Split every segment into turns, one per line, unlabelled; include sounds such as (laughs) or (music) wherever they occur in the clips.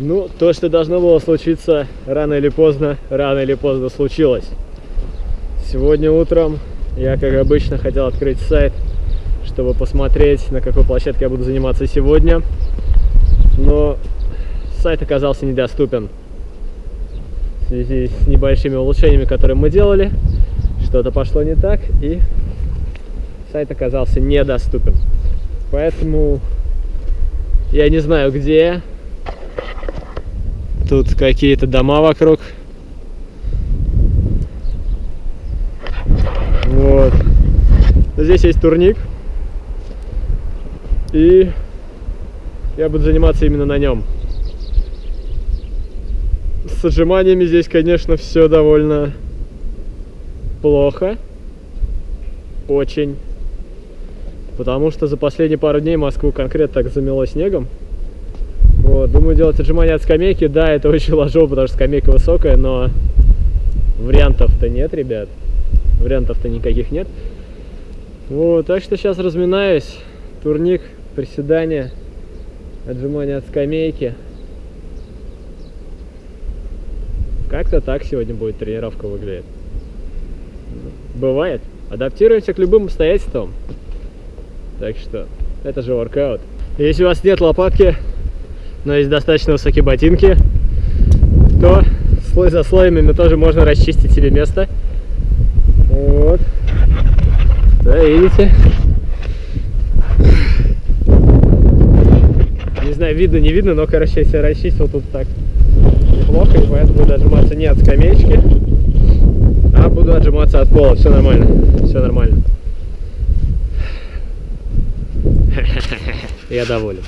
Ну, то, что должно было случиться рано или поздно, рано или поздно случилось. Сегодня утром я, как обычно, хотел открыть сайт, чтобы посмотреть, на какой площадке я буду заниматься сегодня. Но сайт оказался недоступен в связи с небольшими улучшениями, которые мы делали. Что-то пошло не так, и сайт оказался недоступен. Поэтому я не знаю, где Тут какие-то дома вокруг. Вот. Здесь есть турник. И я буду заниматься именно на нем. С отжиманиями здесь, конечно, все довольно плохо. Очень. Потому что за последние пару дней Москву конкретно так замело снегом. Вот, думаю делать отжимания от скамейки. Да, это (laughs) очень ложово, потому что скамейка высокая, но вариантов-то нет, ребят. Вариантов-то никаких нет. Вот, так что сейчас разминаюсь. Турник, приседания, отжимания от скамейки. Как-то так сегодня будет тренировка выглядеть. Бывает. Адаптируемся к любым обстоятельствам. Так что, это же воркаут. Если у вас нет лопатки, но есть достаточно высокие ботинки, то слой за слоями тоже можно расчистить себе место. Вот. Да, видите? Не знаю, видно, не видно, но, короче, я себя расчистил тут так неплохо, и поэтому буду отжиматься не от скамеечки, а буду отжиматься от пола. Все нормально, все нормально. (laughs) Я доволен.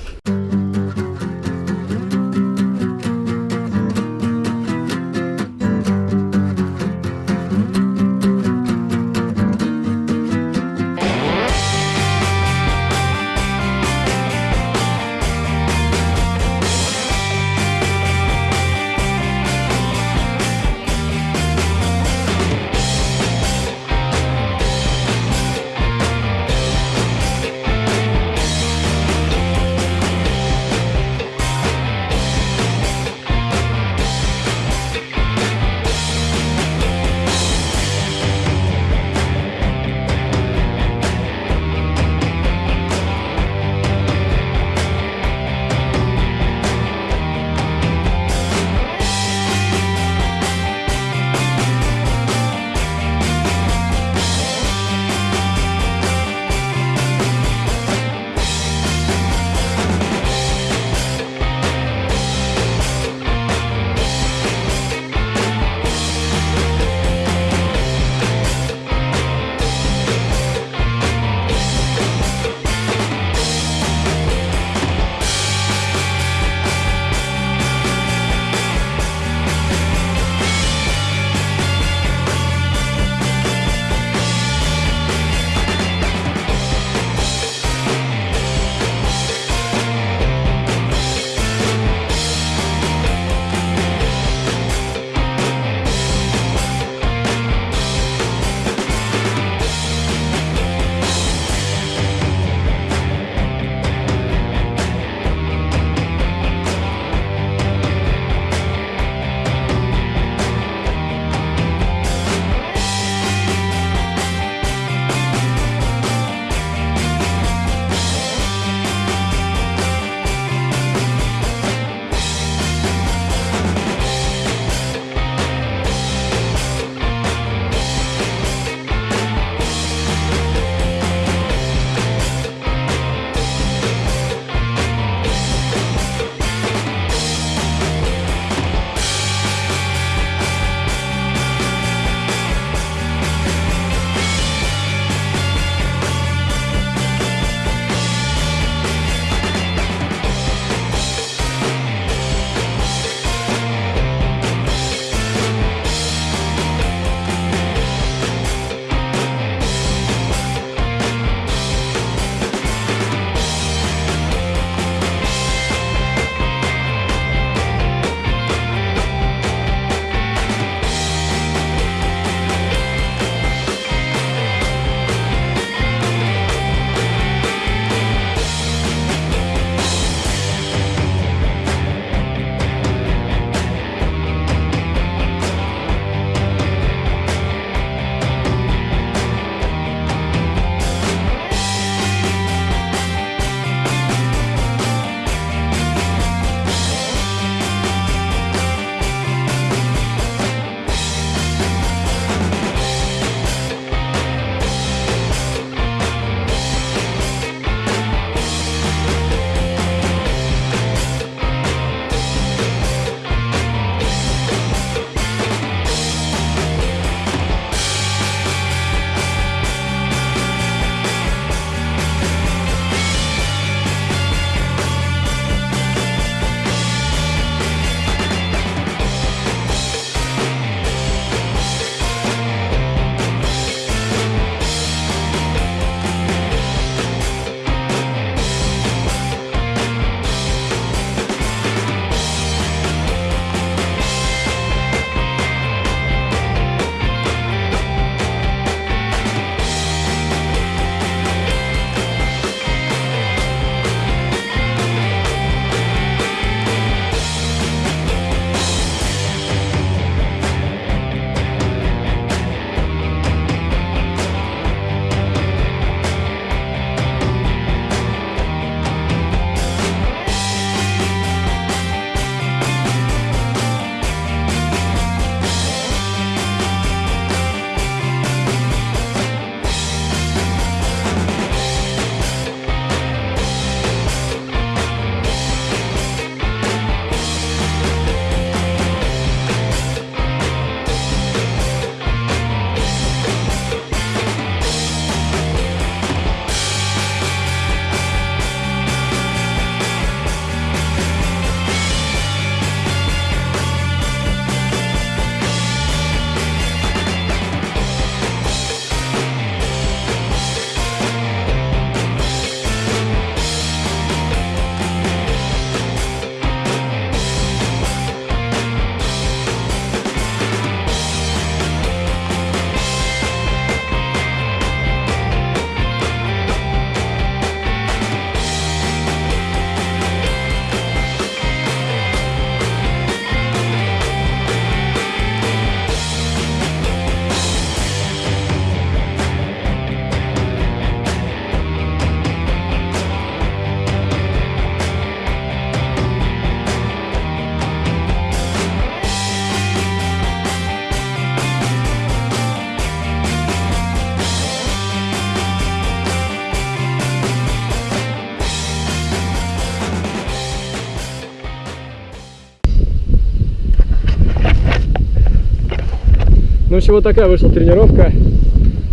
Общем, вот такая вышла тренировка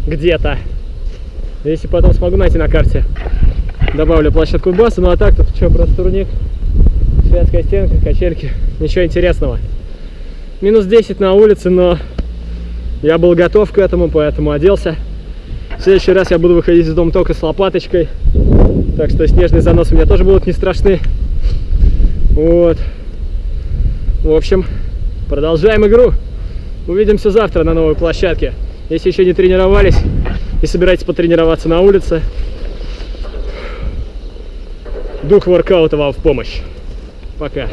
где-то. Если потом смогу найти на карте, добавлю площадку баса. Ну а так тут что, просто турник, шведская стенка, качельки. Ничего интересного. Минус 10 на улице, но я был готов к этому, поэтому оделся. В следующий раз я буду выходить из дома только с лопаточкой. Так что снежные заносы у меня тоже будут не страшны. Вот. В общем, продолжаем игру. Увидимся завтра на новой площадке. Если еще не тренировались и собираетесь потренироваться на улице, дух воркаута вам в помощь. Пока.